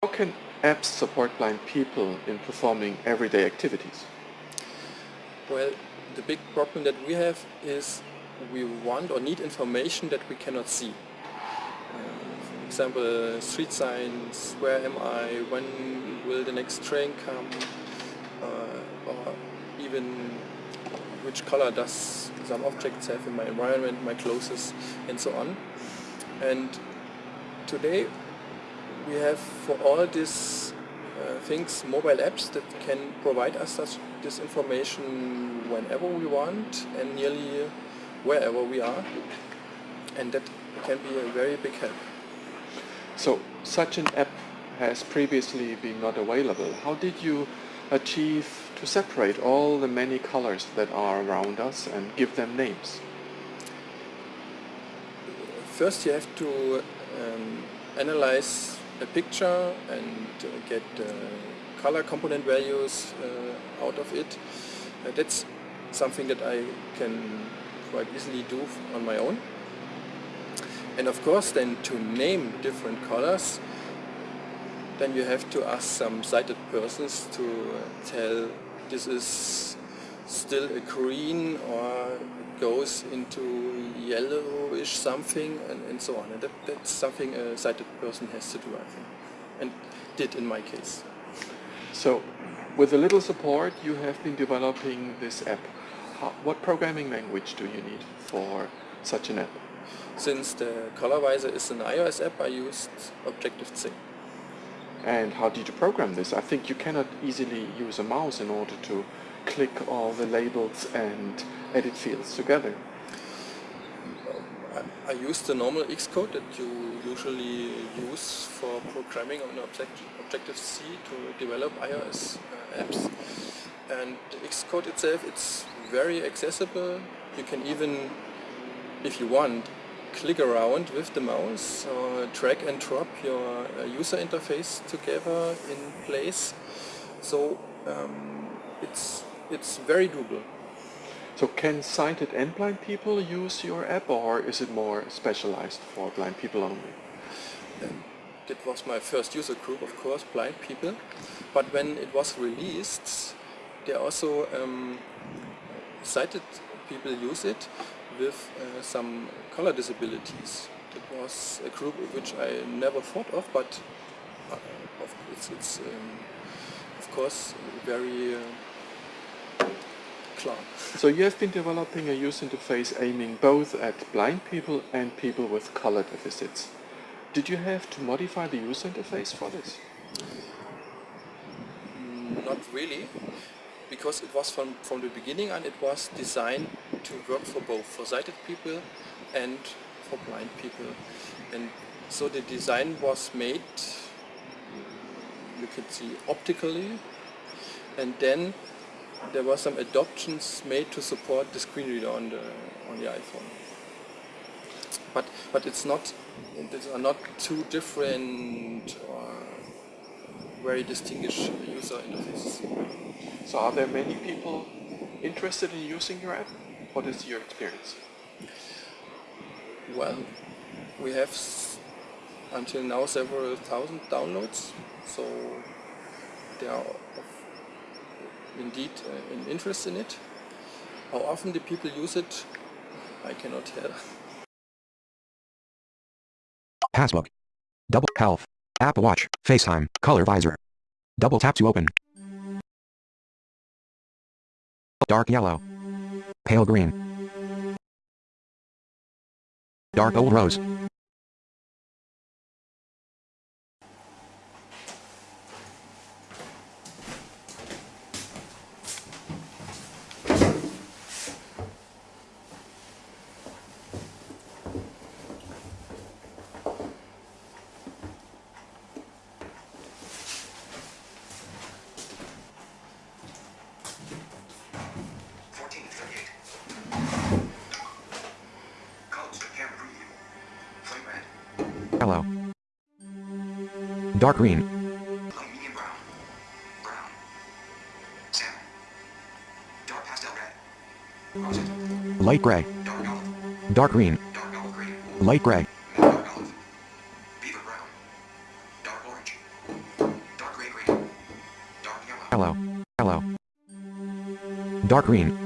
How can apps support blind people in performing everyday activities? Well, the big problem that we have is we want or need information that we cannot see. Uh, for example, street signs, where am I, when will the next train come, uh, or even which color does some objects have in my environment, my clothes, and so on. And today we have for all these uh, things mobile apps that can provide us such this information whenever we want and nearly wherever we are and that can be a very big help. So such an app has previously been not available. How did you achieve to separate all the many colors that are around us and give them names? First you have to um, analyze a picture and uh, get uh, color component values uh, out of it. That's something that I can quite easily do on my own. And of course then to name different colors then you have to ask some sighted persons to tell this is still a green or goes into yellowish something and, and so on. And that, that's something a sighted person has to do, I think, and did in my case. So, with a little support, you have been developing this app. How, what programming language do you need for such an app? Since the color visor is an iOS app, I used Objective-C. And how did you program this? I think you cannot easily use a mouse in order to click all the labels and edit fields together. I, I use the normal Xcode that you usually use for programming on Objective-C to develop iOS uh, apps. And Xcode itself, it's very accessible. You can even, if you want, click around with the mouse or drag and drop your uh, user interface together in place. So um, it's, it's very doable. So can sighted and blind people use your app or is it more specialized for blind people only? Um, that was my first user group, of course, blind people. But when it was released, there also um, sighted people use it with uh, some color disabilities. It was a group which I never thought of, but uh, it's, it's um, of course very uh, So you have been developing a user interface aiming both at blind people and people with color deficits. Did you have to modify the user interface for this? Mm, not really because it was from, from the beginning and it was designed to work for both, for sighted people and for blind people. And so the design was made, you could see optically, and then there were some adoptions made to support the screen reader on the on the iPhone. But but it's not these are not two different or very distinguished user interfaces. So are there many people interested in using your app? What is your experience? Well, we have until now several thousand downloads, so there are indeed uh, an interest in it. How often the people use it, I cannot tell. Passbook. Double health. Apple Watch. FaceTime. Color visor. Double tap to open. Dark yellow. Pale green. Dark old rose. Dark green. Light gray. Dark green. Dark green. Light gray. Dark hello. Dark green. Dark Dark green.